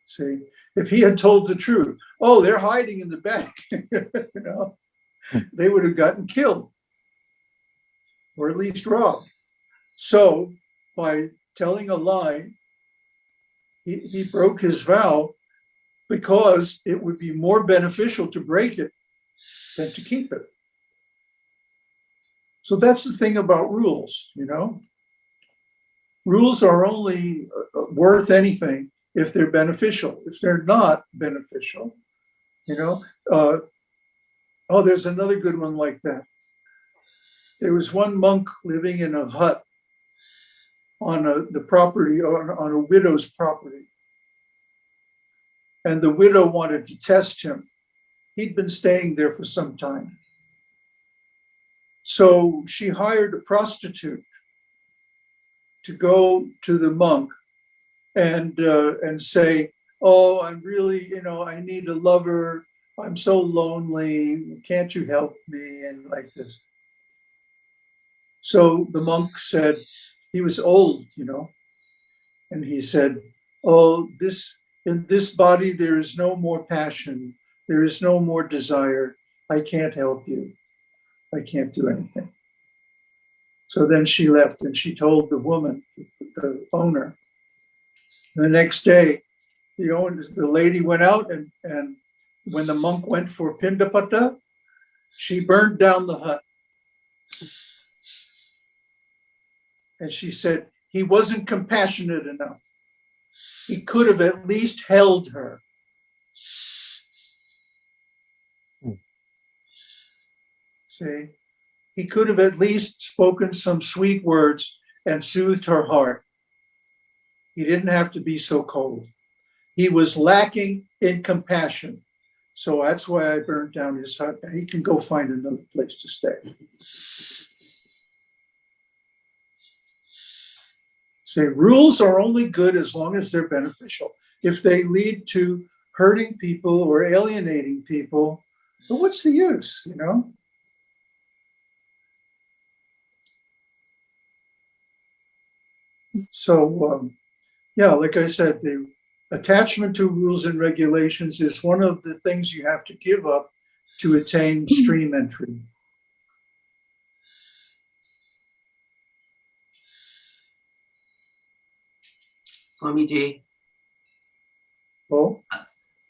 See, if he had told the truth, oh, they're hiding in the back, <laughs> you know, they would have gotten killed or at least robbed. So by telling a lie, he, he broke his vow because it would be more beneficial to break it than to keep it. So that's the thing about rules, you know? Rules are only uh, worth anything if they're beneficial. If they're not beneficial, you know, uh, oh, there's another good one like that. There was one monk living in a hut on a, the property, on, on a widow's property. And the widow wanted to test him. He'd been staying there for some time. So she hired a prostitute to go to the monk and uh, and say, "Oh, I'm really, you know, I need a lover. I'm so lonely. Can't you help me?" And like this. So the monk said, he was old, you know, and he said, oh, this, in this body, there is no more passion. There is no more desire. I can't help you. I can't do anything. So then she left and she told the woman, the owner. The next day, the owner, the lady went out and, and when the monk went for Pindapata, she burned down the hut. And she said, he wasn't compassionate enough. He could have at least held her. Hmm. See, he could have at least spoken some sweet words and soothed her heart. He didn't have to be so cold. He was lacking in compassion. So that's why I burned down his hut. He can go find another place to stay. Say rules are only good as long as they're beneficial. If they lead to hurting people or alienating people, what's the use, you know? So, um, yeah, like I said, the attachment to rules and regulations is one of the things you have to give up to attain stream entry. Swamiji, Oh,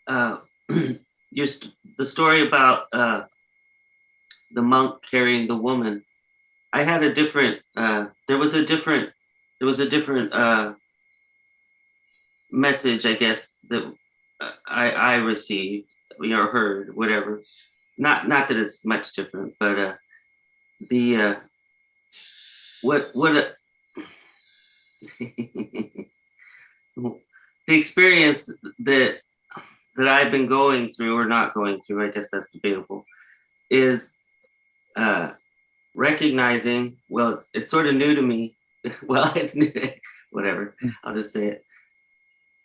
uh, <clears throat> your st- the story about uh, the monk carrying the woman. I had a different. Uh, there was a different. There was a different uh, message, I guess, that uh, I I received or heard, whatever. Not not that it's much different, but uh, the uh, what what a, <laughs> the experience that that I've been going through or not going through, I guess that's debatable, is uh, recognizing, well, it's, it's sort of new to me. <laughs> well, <laughs> it's new, whatever, I'll just say it,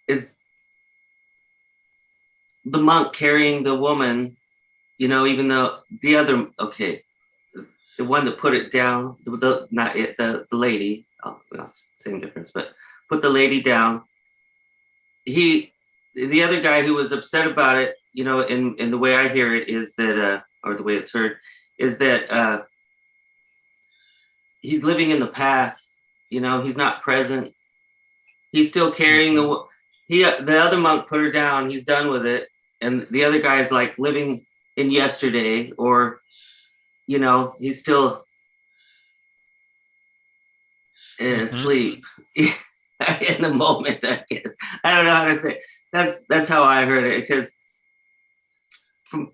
is the monk carrying the woman, you know, even though the other, okay, the one that put it down, the, the not it, the, the lady, oh, well, same difference, but put the lady down. He, the other guy who was upset about it, you know, in, in the way I hear it is that, uh, or the way it's heard, is that uh, he's living in the past. You know, he's not present. He's still carrying the. wo- He, uh, the other monk put her down. He's done with it, and the other guy's like living in yesterday, or, you know, he's still in sleep <laughs> <laughs> in the moment. I guess I don't know how to say. It. That's that's how I heard it because from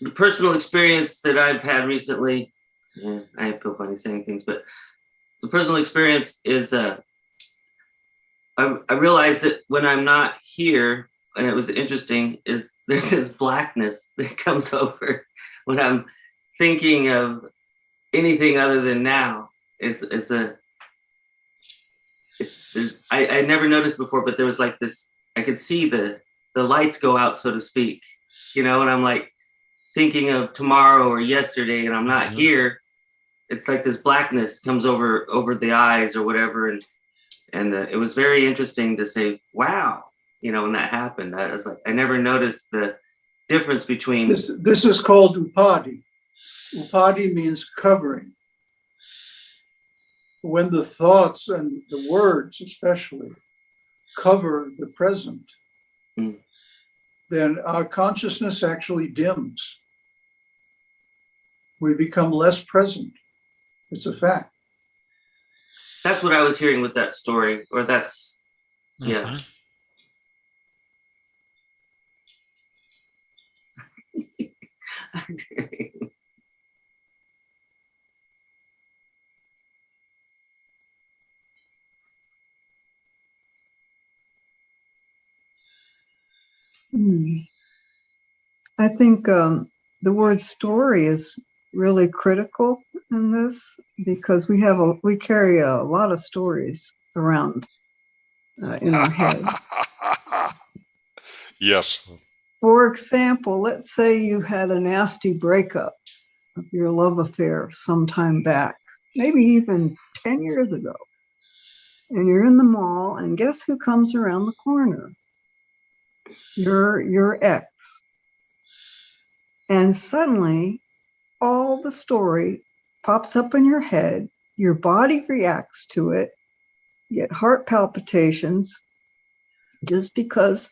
the personal experience that I've had recently, yeah, I feel funny saying things, but the personal experience is uh, I, I realized that when I'm not here, and it was interesting, is <laughs> there's this blackness <laughs> that comes over when I'm thinking of anything other than now. It's it's a it's there's, I I never noticed before, but there was like this. I could see the the lights go out, so to speak, you know, and I'm like thinking of tomorrow or yesterday, and I'm not Mhm. here. It's like this blackness comes over over the eyes or whatever, and and uh, it was very interesting to say, wow, you know, when that happened, I was like, I never noticed the difference between this, this is called upadi. Upadi means covering. When the thoughts and the words especially cover the present, Mm. then our consciousness actually dims. We become less present. It's a fact. that's what I was hearing with that story, or that's yeah. <laughs> Hmm. I think um, the word story is really critical in this because we have a we carry a lot of stories around uh, in our head. <laughs> yes. For example, let's say you had a nasty breakup of your love affair some time back, maybe even 10 years ago. And you're in the mall, and guess who comes around the corner? Your, your ex. And suddenly, all the story pops up in your head, your body reacts to it, you get heart palpitations just because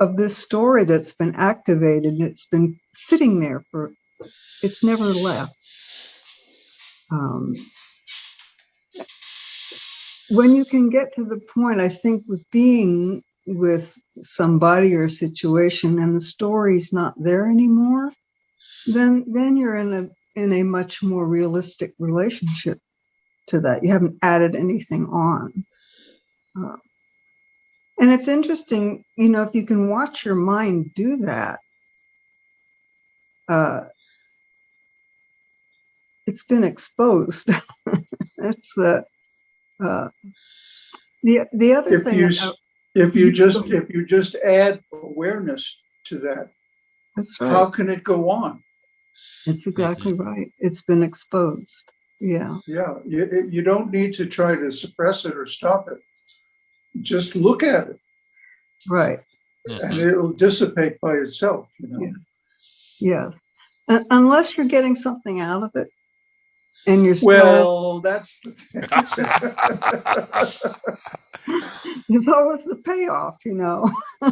of this story that's been activated it's been sitting there for it's never left um, when you can get to the point i think with being with somebody or situation and the story's not there anymore then then you're in a in a much more realistic relationship to that you haven't added anything on uh, and it's interesting, you know, if you can watch your mind do that, uh, it's been exposed. <laughs> That's uh, uh, the the other If thing. you, s- if you just, if you just add awareness to that, that's how can it go on? It's exactly right. It's been exposed. Yeah. Yeah, you, you don't need to try to suppress it or stop it. Just look at it Right. Mm-hmm. and it'll dissipate by itself, you know? Yes. Un- uh, unless you're getting something out of it, and you're still. Well, that's, <laughs> <laughs> thing. There's always the payoff, you know. <laughs>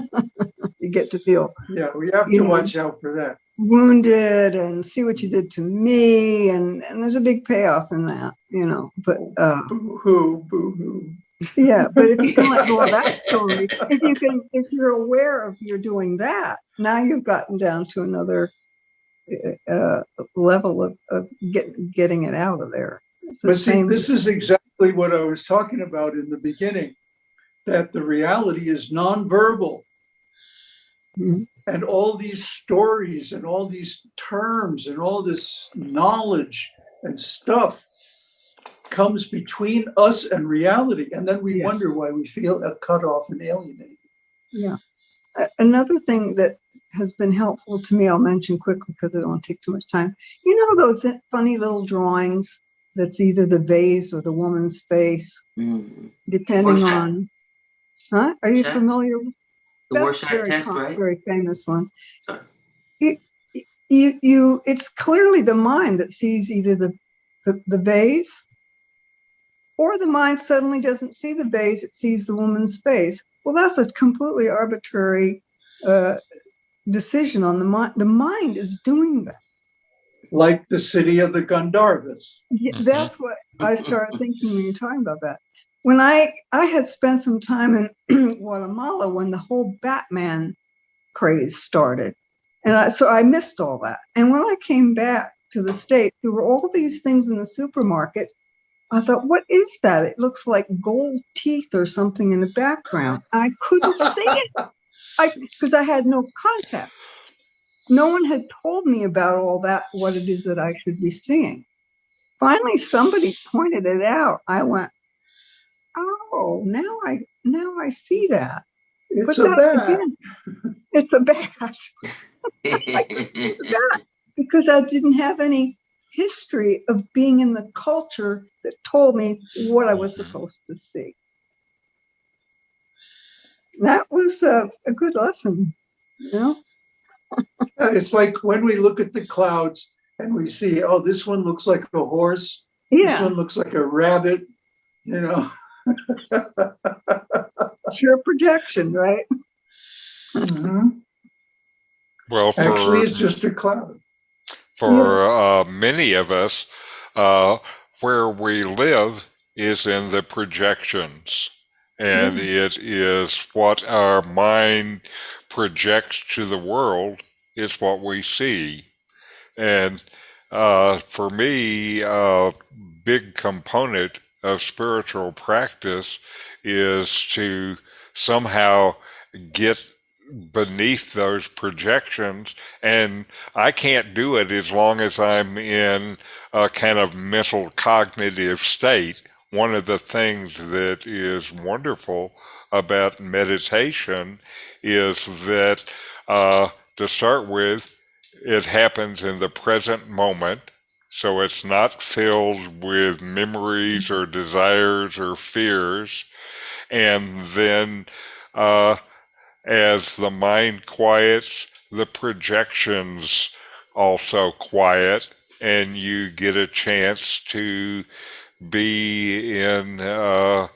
you get to feel yeah, we have to know. watch out for that. wounded and see what you did to me and and there's a big payoff in that you know but uh Boo-hoo, boo-hoo. yeah but if you can let go of that <laughs> story if you can if you're aware of you're doing that now you've gotten down to another uh level of, of get, getting it out of there it's the But see, same this is exactly what I was talking about in the beginning, that the reality is nonverbal. Mhm. And all these stories and all these terms and all this knowledge and stuff comes between us and reality. And then we Yeah. wonder why we feel cut off and alienated. Yeah. Another thing that has been helpful to me, I'll mention quickly because I don't want to take too much time. You know those funny little drawings that's either the vase or the woman's face, Mm. depending on. Huh? Are you Rorschach? familiar? with The that's Rorschach very test, right? Very famous one. Sorry. You, you, you, it's clearly the mind that sees either the, the, the vase or the mind suddenly doesn't see the vase, it sees the woman's face. Well, that's a completely arbitrary uh, decision on the mind. The mind is doing that. Like the city of the Gandharvas. Yeah, Mhm. That's what I started thinking when you're talking about that. When I I had spent some time in <clears throat> Guatemala when the whole Batman craze started, and I, so I missed all that. And when I came back to the states, there were all these things in the supermarket. I thought, what is that? It looks like gold teeth or something in the background. I couldn't see it. I because I had no context. No one had told me about all that, what it is that I should be seeing. Finally somebody pointed it out. I went oh now i now i see that. It's But a bat. again, it's a <laughs> bat. Because i didn't have any history of being in the culture that told me what i was mm-hmm. supposed to see. That was a, a good lesson you know It's like when we look at the clouds and we see, oh, this one looks like a horse. Yeah. This one looks like a rabbit, you know. <laughs> pure projection right Mhm. Well, for Actually, it's just a cloud. for uh, many of us, uh, where we live is in the projections, and it is what our mind projects to the world is what we see. And uh, for me, a big component of spiritual practice is to somehow get beneath those projections and I can't do it as long as I'm in a kind of mental cognitive state. One of the things that is wonderful about meditation is that uh, to start with, it happens in the present moment. So it's not filled with memories or desires or fears. And then, uh, as the mind quiets, the projections also quiet, and you get a chance to be in uh,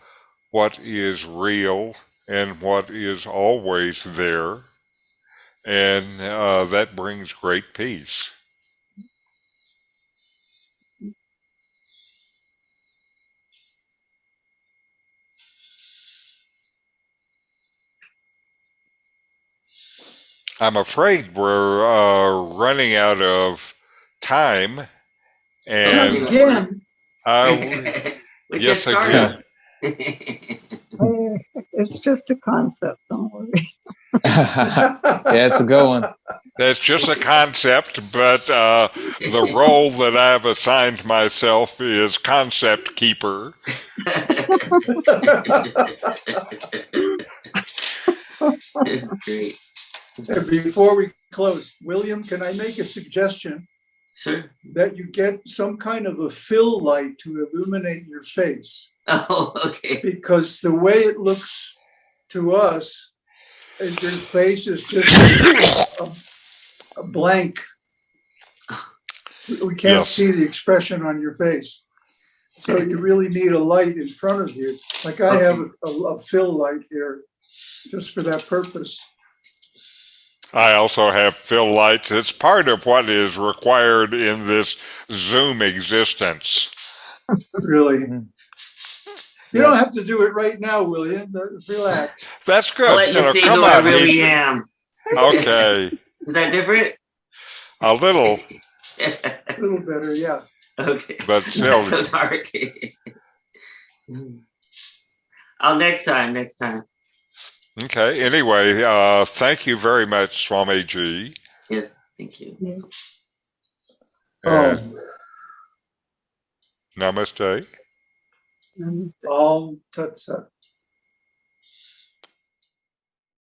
what is real and what is always there. And uh, that brings great peace. I'm afraid we're uh, running out of time. And Again, uh, <laughs> yes, just I started. Eh, <laughs> It's just a concept, don't worry. <laughs> yeah, it's a good one. that's just a concept, but uh, the role that I've assigned myself is concept keeper. It's great. and before we close, William, can I make a suggestion Sure. that you get some kind of a fill light to illuminate your face? <laughs> Oh, okay. Because the way it looks to us, is your face is just a, a blank. We can't Yes. see the expression on your face. So you really need a light in front of you. Like I have a, a fill light here just for that purpose. I also have fill lights. It's part of what is required in this Zoom existence. Really. Mm-hmm. You don't have to do it right now, William. Relax. <laughs> That's good. I'll let You you know, see come who I really he's- am. Okay, <laughs> Is that different? a little, <laughs> A little better, yeah. okay. but still, Not so dark. oh, next time, next time. okay. Anyway, uh, thank you very much, Swamiji. Yes, thank you. Oh, And namaste. Um, all tuts up.